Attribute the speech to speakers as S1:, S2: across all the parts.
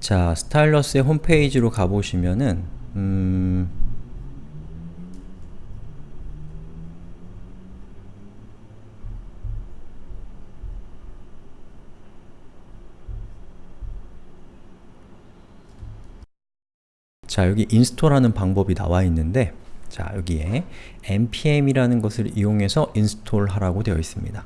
S1: 자, Stylus의 홈페이지로 가보시면은 음... 자, 여기 install하는 방법이 나와 있는데 자, 여기에 npm이라는 것을 이용해서 install하라고 되어 있습니다.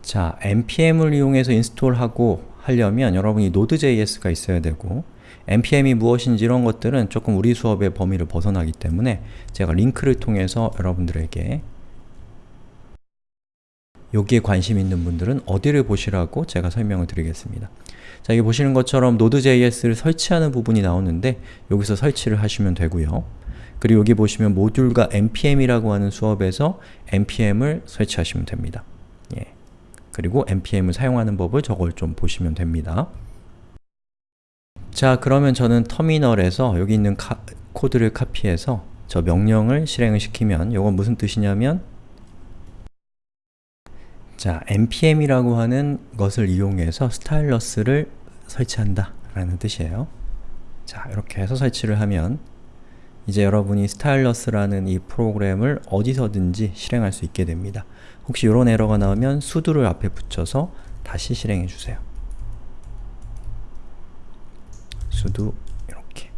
S1: 자, npm을 이용해서 인스톨하고 하려면 여러분이 Node.js가 있어야 되고 npm이 무엇인지 이런 것들은 조금 우리 수업의 범위를 벗어나기 때문에 제가 링크를 통해서 여러분들에게 여기에 관심 있는 분들은 어디를 보시라고 제가 설명을 드리겠습니다. 자, 여기 보시는 것처럼 Node.js를 설치하는 부분이 나오는데 여기서 설치를 하시면 되고요. 그리고 여기 보시면 모듈과 npm이라고 하는 수업에서 npm을 설치하시면 됩니다. 예. 그리고 npm을 사용하는 법을 저걸 좀 보시면 됩니다. 자, 그러면 저는 터미널에서 여기 있는 카, 코드를 카피해서 저 명령을 실행을 시키면 이건 무슨 뜻이냐면 자, npm이라고 하는 것을 이용해서 스타일러스를 설치한다 라는 뜻이에요. 자, 이렇게 해서 설치를 하면 이제 여러분이 스타일러스라는 이 프로그램을 어디서든지 실행할 수 있게 됩니다. 혹시 이런 에러가 나오면 sudo를 앞에 붙여서 다시 실행해 주세요. sudo 이렇게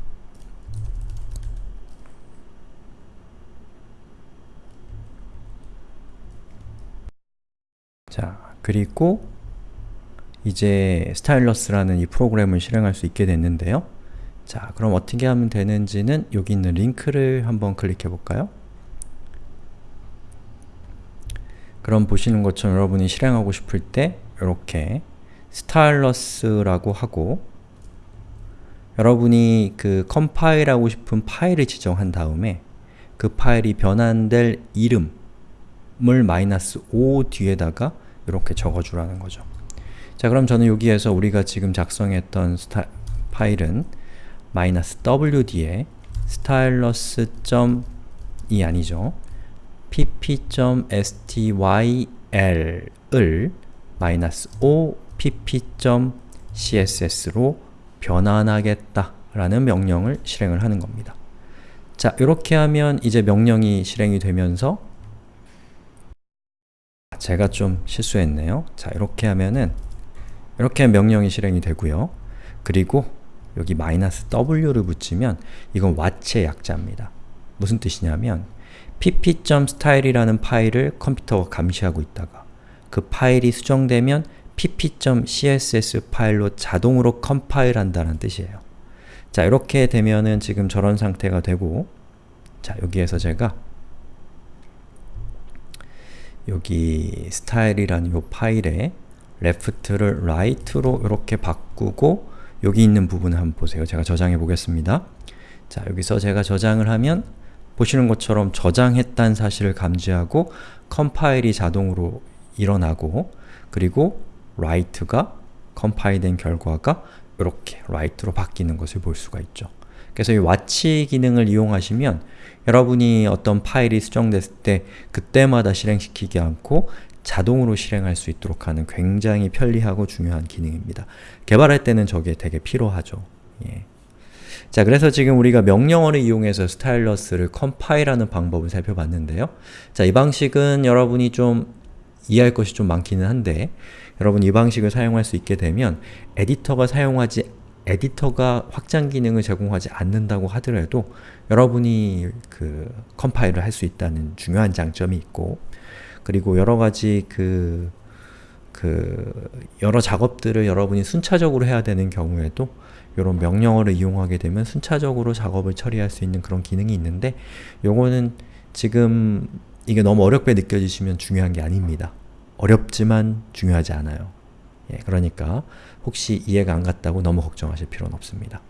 S1: 자, 그리고 이제 스타일러스라는 이 프로그램을 실행할 수 있게 됐는데요. 자, 그럼 어떻게 하면 되는지는 여기 있는 링크를 한번 클릭해 볼까요? 그럼 보시는 것처럼 여러분이 실행하고 싶을 때 이렇게 stylus라고 하고 여러분이 그 컴파일하고 싶은 파일을 지정한 다음에 그 파일이 변환될 이름을 마이너스 5 뒤에다가 이렇게 적어주라는 거죠. 자 그럼 저는 여기에서 우리가 지금 작성했던 스타, 파일은 마이너스 wd에 stylus.이 아니죠. pp.styl을 마이너스 5 pp.css로 변환하겠다 라는 명령을 실행을 하는 겁니다. 자, 이렇게 하면 이제 명령이 실행이 되면서 제가 좀 실수했네요. 자, 이렇게 하면은 이렇게 명령이 실행이 되고요. 그리고 여기 마이너스 w를 붙이면 이건 watch의 약자입니다. 무슨 뜻이냐면 pp.style이라는 파일을 컴퓨터가 감시하고 있다가 그 파일이 수정되면 pp.css 파일로 자동으로 컴파일 한다는 뜻이에요. 자, 이렇게 되면은 지금 저런 상태가 되고 자, 여기에서 제가 여기 style이라는 이 파일에 left를 right로 이렇게 바꾸고 여기 있는 부분을 한번 보세요. 제가 저장해 보겠습니다. 자, 여기서 제가 저장을 하면 보시는 것처럼 저장했다는 사실을 감지하고 컴파일이 자동으로 일어나고 그리고 write가 컴파일된 결과가 이렇게 write로 바뀌는 것을 볼 수가 있죠. 그래서 이 watch 기능을 이용하시면 여러분이 어떤 파일이 수정됐을 때 그때마다 실행시키지 않고 자동으로 실행할 수 있도록 하는 굉장히 편리하고 중요한 기능입니다. 개발할 때는 저게 되게 필요하죠. 예. 자, 그래서 지금 우리가 명령어를 이용해서 스타일러스를 컴파일하는 방법을 살펴봤는데요. 자, 이 방식은 여러분이 좀 이해할 것이 좀 많기는 한데 여러분 이 방식을 사용할 수 있게 되면 에디터가 사용하지 에디터가 확장 기능을 제공하지 않는다고 하더라도 여러분이 그 컴파일을 할 수 있다는 중요한 장점이 있고 그리고 여러 가지 그, 그 여러 작업들을 여러분이 순차적으로 해야 되는 경우에도 이런 명령어를 이용하게 되면 순차적으로 작업을 처리할 수 있는 그런 기능이 있는데 요거는 지금 이게 너무 어렵게 느껴지시면 중요한 게 아닙니다. 어렵지만 중요하지 않아요. 예, 그러니까 혹시 이해가 안 갔다고 너무 걱정하실 필요는 없습니다.